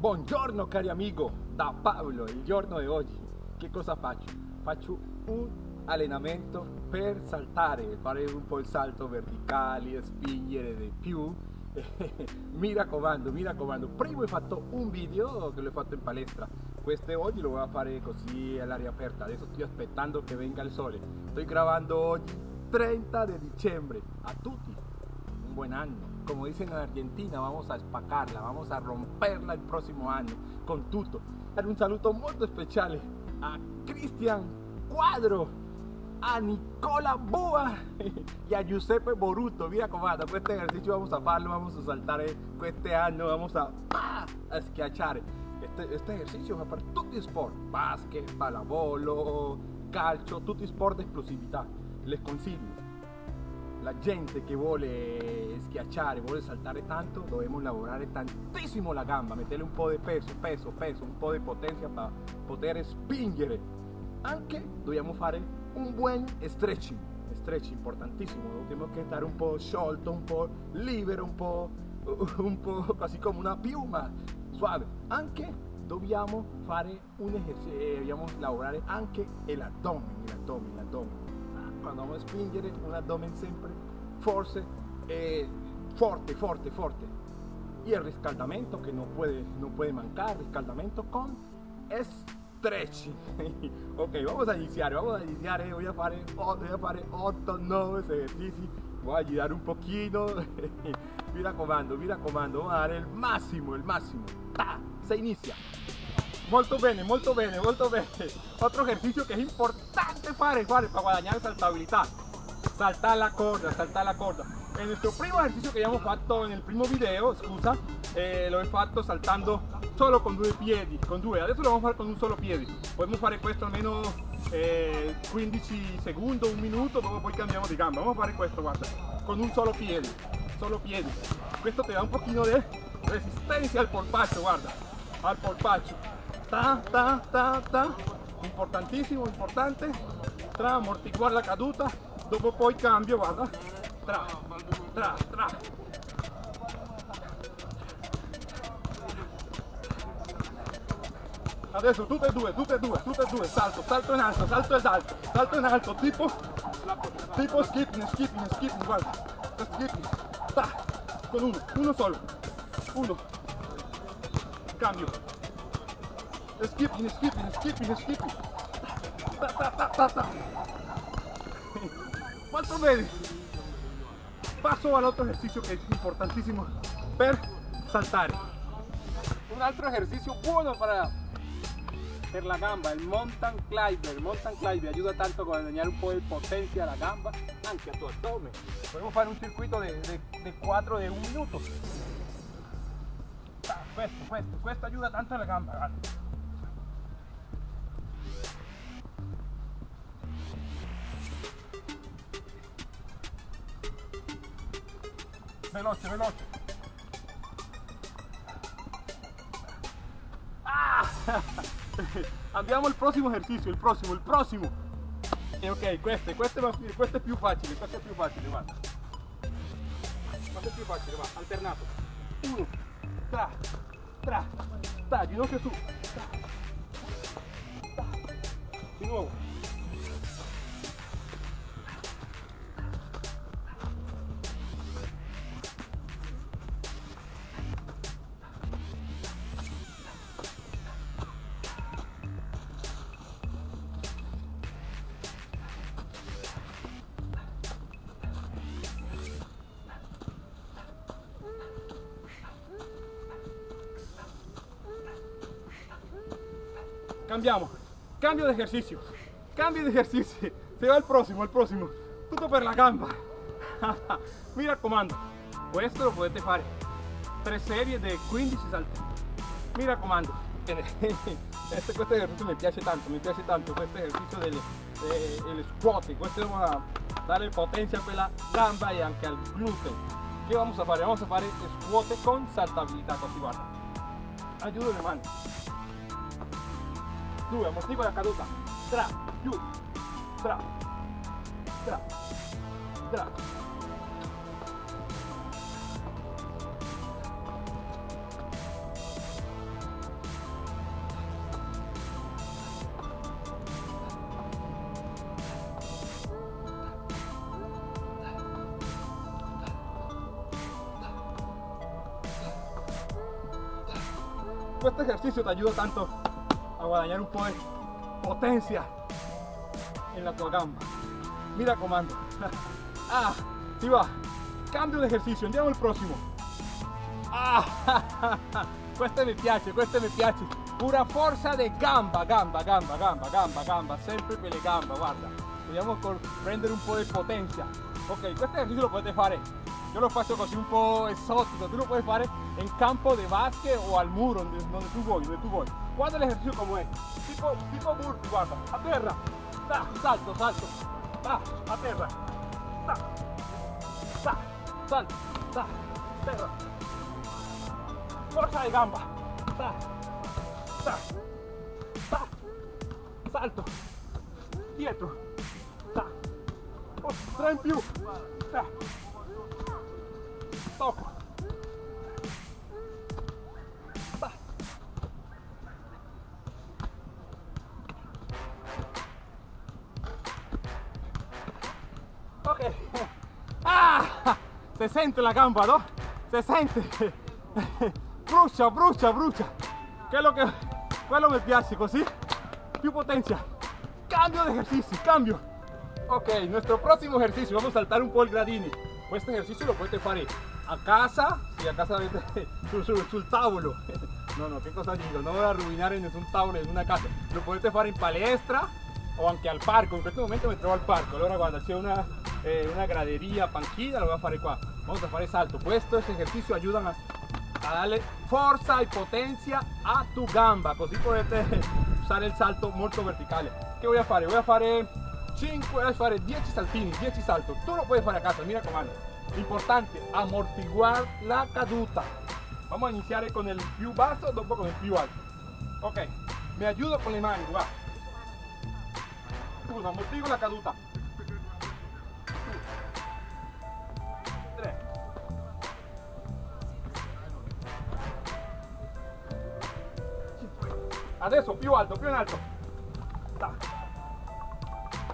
Buongiorno cari amigo, da Pablo, il giorno di oggi. Che cosa faccio? Faccio un allenamento per saltare, fare un po' il salto verticale, spingere di più. Mi raccomando, mi raccomando, prima ho fatto un video che l'ho fatto in palestra, questo oggi lo voy a fare così all'aria aperta, adesso sto aspettando che venga il sole, sto gravando oggi 30 di dicembre, a tutti un buen anno, como dicen en Argentina, vamos a espacarla, vamos a romperla el próximo año con tutto. Dar un saluto molto speciale a Cristian Cuadro a Nicola Boa y a Giuseppe Boruto. Mira comando, este ejercicio vamos a hacerlo, vamos a saltar este año, vamos a. Este, este ejercicio va para tutti i sport, basket, pallavolo, calcio, tutti sport di esplosività. Les consiglio. La gente che vuole schiacciare, vuole saltare tanto, dobbiamo lavorare tantissimo la gamba, metterle un po' di peso, peso, peso, un po' di potenza per poter spingere. Anche dobbiamo fare un buen stretching, stretching importantissimo, tenemos que estar un po' sciolto, un po' libero, un po', un po' così come una piuma, suave. Anche dobbiamo fare un ejercicio, eh, dobbiamo lavorare anche l'addome, l'addome, l'addome. Vamos a spingere un abdomen sempre forse eh, forte, forte, forte. Y el riscaldamento que no puede, no puede mancar, con stretching. Ok vamos a iniciar vamos a iniciar voy a fare voy a fare 8 9 esercizi voy a ayudar un poquito. Mi raccomando mi raccomando vamos a dar el máximo el máximo. ¡Ta! se inicia molto bene molto bene molto bene. Otro ejercicio que es importante fare fare para guadagnare saltabilità saltar la corda saltar la corda. En nuestro primo ejercicio que habíamos fatto en el primo video scusa eh, lo he fatto saltando solo con due piedi con adesso lo vamos a fare con un solo piede podemos fare questo almeno eh, 15 secondi un minuto dopo poi cambiamo di gamba vamos a fare questo guarda. Con un solo piede solo piede questo te da un pochino de resistencia al polpaccio guarda. Al polpaccio ta ta ta ta. Importantissimo importante. Tra amortiguare la caduta. Dopo poi cambio guarda tra tra tra. Adesso tutte e due tutte e due tutte e due. Salto salto in alto salto ed alto salto in alto tipo tipo skipping skipping skipping guarda. Skipping ta con uno uno solo. Uno. Cambio ta ta ta ta ta molto bene paso al otro ejercicio que es importantísimo per saltare un altro ejercicio bueno para per la gamba, il mountain climber, il mountain climber ayuda tanto a guadagnare un po' di potenza alla gamba, anche a tu abdomen. Podemos fare un circuito di 4 di un minuto. Questo, questo, questo ayuda tanto alla gamba, guarda. Veloce, veloce. Ah! Andiamo al prossimo esercizio, il prossimo, il prossimo. E ok, questo, questo, è, è più facile, questo è più facile, guarda. Questo è più facile, va, alternato. Uno, tra, tra, tra, ginocchio su. Tra, tra. Di nuovo. Cambiamo cambio de ejercicio. Cambio de ejercicio. Se va el próximo el próximo. Tutto per la gamba. Mi raccomando questo lo potete fare tre serie di 15 salti mi raccomando este, esercizio mi piace tanto mi piace tanto. Questo esercizio delle, delle squat questo va dare potenza a quella gamba e anche al gluteo che vamos a fare? vamos a fare squat con saltabilità così guarda aiuto le Sube, amortigua la caduta. Tra, yu, tra, tra, tra. Este ejercicio te ayuda tanto a guadañar un poco potencia en la tua gamba. Mira comando. Ah, si va. Cambio de ejercicio, andiamo al prossimo. Ah, questo mi piace, questo mi piace. Pura forza de gamba, gamba, gamba, gamba, gamba, gamba, sempre per le gamba, guarda. Vogliamo prendere un po' di potenza. Ok, questo ejercicio lo potete fare. Yo lo faccio così un po' esotico, tu lo puoi fare in campo di basket o al muro, donde, tu vuoi, donde tu vuoi. Guarda l'esercizio come è. Tipo, tipo burpee, guarda, a terra. Da, salto, salto. Da, a terra sa, salto, sa, terra. Forza de gamba. Sa, sa, sa, salto, dietro, in più, tocco, se sente la gamba, no? Se sente. brucia, brucia, brucia. Che è lo che quello mi piace così. Più potencia. Cambio de ejercicio, cambio. Ok, nuestro próximo ejercicio, vamos a saltar un po' il gradini. Questo ejercicio lo potete fare a casa, si a casa sul, sul, sul tavolo. No, no, che cosa dico? Non voy a arruinare nessun tavolo in una casa. Lo potete fare in palestra o anche al parco. In questo momento mi trovo al parco. Allora guarda, c'è una, eh, una gradería, panchina, lo voy a fare qua. Vamos a fare salto. Estos ejercicios ayudan a, a darle fuerza y potencia a tu gamba, così potete usare il salto molto verticale. Che voy a fare? Voy a fare 5, voy a fare 10 saltini, 10 saltos. Tu lo puedes fare a casa, mira comando. Importante, amortiguar la caduta. Vamos a iniziare con el più basso, dopo con el più alto. Ok, me ayudo con le mani, va. Uno, amortiguo la caduta. adesso più alto più in alto.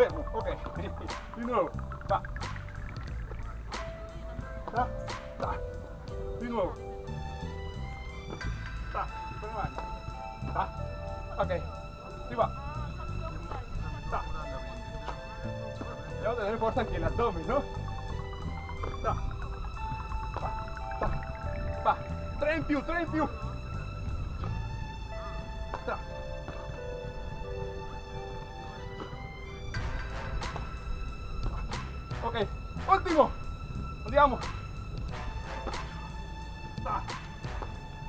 Fermo ok di nuovo da. Da. Da. di nuovo da. da. ok si va da. devo tenere forza anche l'addome no da. Va. Da. Va. tre in più tre in più último. Andiamo. Ah.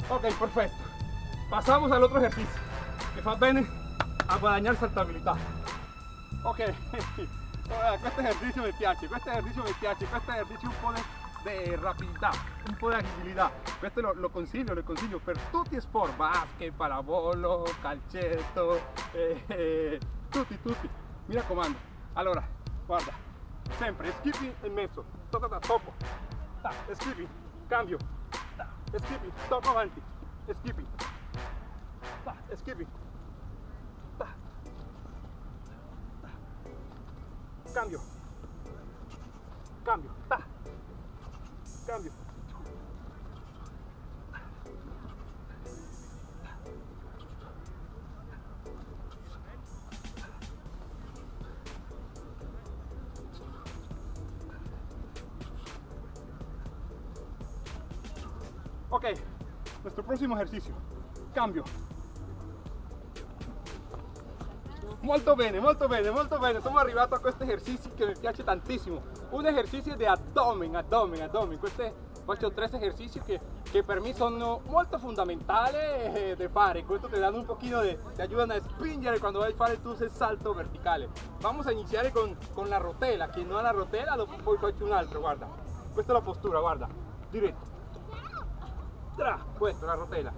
Ok, perfecto. Pasamos al otro ejercicio. Que fa bene a guadagnare saltabilità. Ok, este ejercicio me piace, este ejercicio me piace, este ejercicio un po' de rapidità, un po' di agilità. Questo lo, lo, consiglio, lo consiglio per tutti sport, basket, pallavolo, calcetto, eh, eh, tutti, tutti. Mi raccomando. Allora, guarda, sempre skipping e mezzo ta, ta, ta, skipping cambio. Ta, skipping tocco avanti. Skipping ta, skipping cambio. Cambio. Cambio próximo ejercicio. Cambio. Molto bene, molto bene, molto bene. Siamo arrivati a questo esercizio che mi piace tantissimo. Un esercizio di abdomen, abdomen, abdomen. Questi faccio tre esercizi che, che, per me sono molto fondamentali eh, da fare. Questo ti danno un pochino di, ti aiutano a spingere quando vai a fare il salto verticale. Vamos a iniziare con, con la rotella, che non ha la rotella, dopo poi faccio un altro, guarda. Questa è la postura, guarda, diretto Tra, questo, la rotella.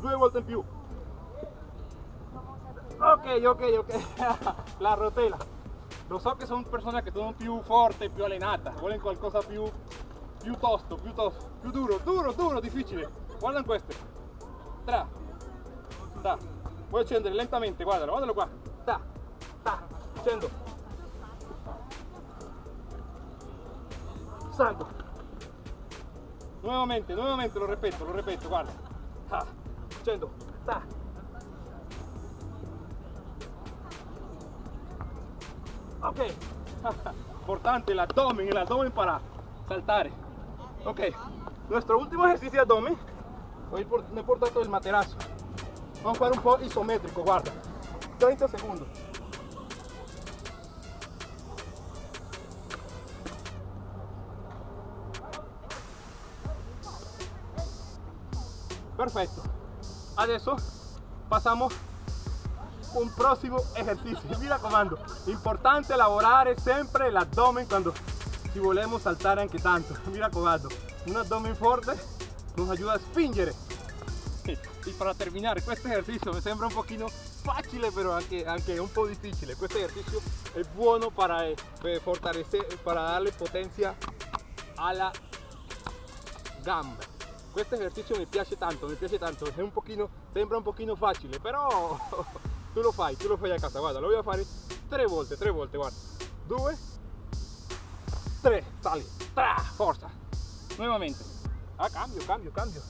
Due volte in più. Ok, ok, ok. la rotella. Lo so che sono persone che sono più forti, più allenate, vogliono qualcosa più, più tosto, più tosto, più duro, duro, duro, difficile. Guarda queste. Tra, tra. Vuoi scendere lentamente, guardalo, guardalo qua. Ta, ta, scendo. Salto nuevamente, nuevamente, lo ripeto, lo ripeto, guarda. Scendo, ta. Ok, importante el abdomen, el abdomen para saltar. Ok, nuestro último ejercicio de abdomen, hoy por, no he portato el materazo. Vamos a fare un po' isométrico, guarda. 30 segundos. Perfetto. Adesso passiamo un prossimo esercizio. Mira comando, importante lavorare sempre l'addome quando ci volemos saltare anche tanto. Mira comando, un abdomen forte nos ayuda a spingere. Y para terminar, este ejercicio me sembra un poquito fácil, pero anche, anche un po' difficile. Este ejercicio es bueno para eh, fortalecer, para darle potencia a la gamba. Este ejercicio mi piace tanto, mi piace tanto, è un pochino, sembra un pochino facile, però tu lo fai, tu lo fai a casa, guarda, lo a fare tre volte, tre volte, guarda. Due, tre, sali, tra, forza. Nuovamente. Ah, cambio, cambio, cambio,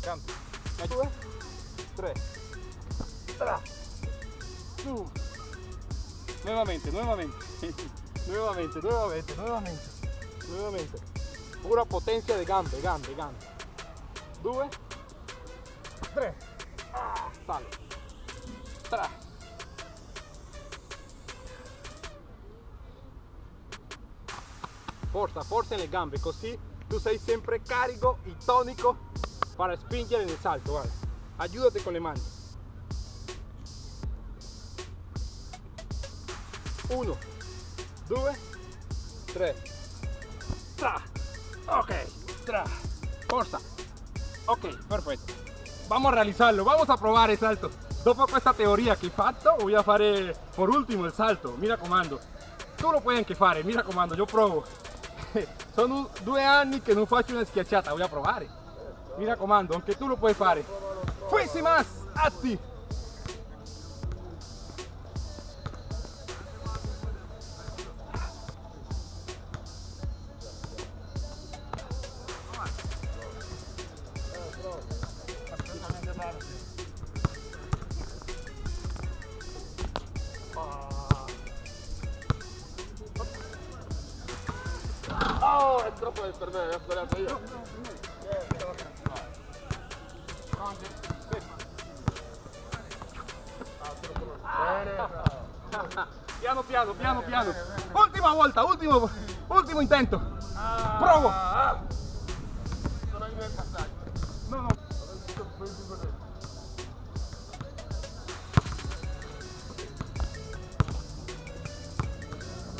cambio. Due, tre, tra, su. Nuevamente, nuevamente, nuevamente, nuevamente, nuevamente, nuevamente. Pura potencia de gambe, gambe, gambe. 2 3 ah, sale. 3 forza forza le gambe così tu sei sempre carico y tónico para spingere nel salto guarda aiutate con le mani 1 2 3 tra. Ok. Tra. Forza Ok, perfetto. Vamos a realizarlo, vamos a probar el salto. Dopo questa teoria che hai fatto, voy a fare por último il salto. Mira comando. Tu lo puoi anche fare, mira comando, io provo. Sono due anni che non faccio una schiacciata, voy a provare. Mira comando, anche tu lo puoi fare. Fuisi más. Troppo per me, ho sbagliato io. Piano piano, piano piano. Ultima volta, ultimo, ultimo intento. Provo. No.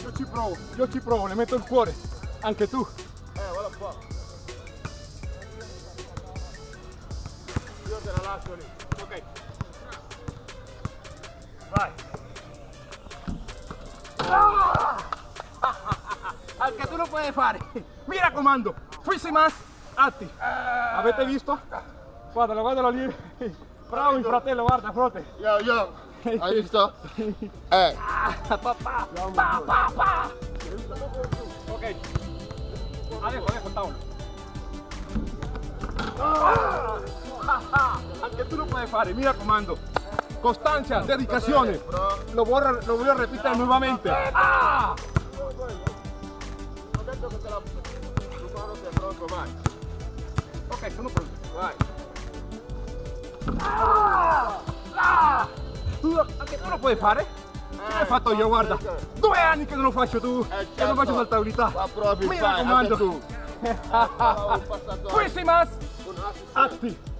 Io ci provo, io ci provo, le metto il cuore. Anche tu. Vai. Anche tu lo puoi fare. Mi raccomando. Fuisi más. Atti. Avete visto? Guardalo, guardalo lì. Bravo il fratello, guarda, frote. Yo, yo. Hai visto? Eh. Papà. Pa, pa, pa. Ok. Adesso, adesso, tavolo. Anche tu lo puoi fare, mi raccomando. Costanza, dedicazione. Lo voglio, lo voglio ripetere nuovamente. Ah! Ho detto che te la... Tu quando sei pronto, vai. Ok, sono pronto. Vai. Ah! Ah! Tu, anche tu lo puoi fare? Che l'hai fatto io, guarda. Due anni che non lo faccio tu. Eh, Che non certo. faccio saltabilità. Ma proprio Mi fai, raccomando. tu. Atti.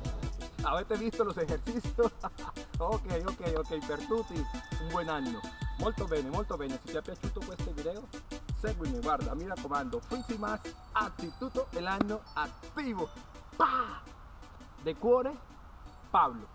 Avete visto los ejercicios? ok, ok, ok, per tutti un buon anno. Molto bene, molto bene. Se ti è piaciuto questo video, seguimi, guarda, mi raccomando, Fisi Mas atti tutto l'anno attivo. Pa! De cuore, Pablo.